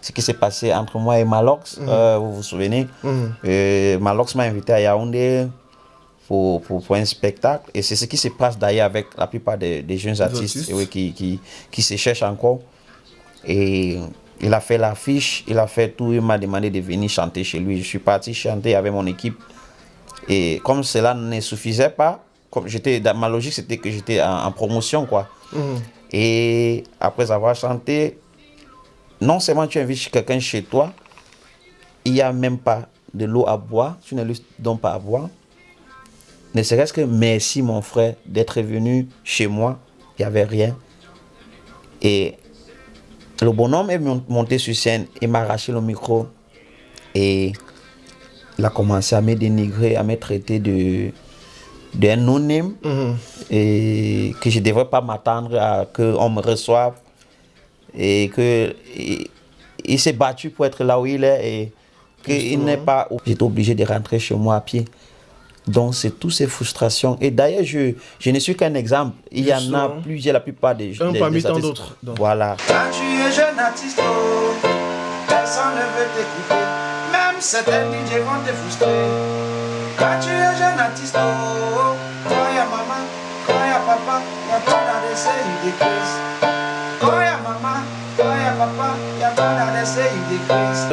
ce qui s'est passé entre moi et Malox, euh, vous vous souvenez Euh, Malox m'a invité à Yaoundé pour, pour, pour un spectacle. Et c'est ce qui se passe d'ailleurs avec la plupart des, des jeunes artistes, artistes. oui, qui, qui, qui se cherchent encore. Et il a fait l'affiche, il a fait tout, il m'a demandé de venir chanter chez lui. Je suis parti chanter avec mon équipe. Et comme cela ne suffisait pas, comme dans ma logique, c'était que j'étais en, en promotion, quoi. Et après avoir chanté, non seulement tu invites quelqu'un chez toi, il n'y a même pas de l'eau à boire, tu ne lui donnes pas à boire. Ne serait-ce que merci mon frère d'être venu chez moi, il n'y avait rien. Et le bonhomme est mon- monté sur scène, il m'a arraché le micro et il a commencé à me dénigrer, à me traiter de d'un non-name et que je ne devrais pas m'attendre à qu'on me reçoive et que il, il s'est battu pour être là où il est et qu'il n'est pas j'étais obligé de rentrer chez moi à pied. Donc c'est toutes ces frustrations. Et d'ailleurs je, je ne suis qu'un exemple. Il y en a plusieurs la plupart des Un des- parmi des tant artistes. d'autres, voilà. Quand tu es jeune artiste, oh, personne ne veut t'écouter. Même certains DJ vont te frustrer. Quand tu es jeune artiste, quand il y a maman, quand il y a papa, il y a pas d'adresse, il décrise.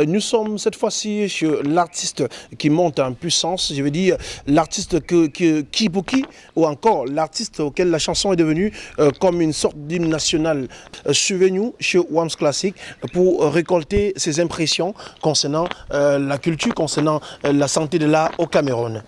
Nous sommes cette fois-ci chez l'artiste qui monte en puissance, je veux dire l'artiste que, que, Kibuki ou encore l'artiste auquel la chanson est devenue euh, comme une sorte d'hymne national. Euh, Suivez-nous chez Wams Classic pour euh, récolter ses impressions concernant euh, la culture, concernant euh, la santé de l'art au Cameroun.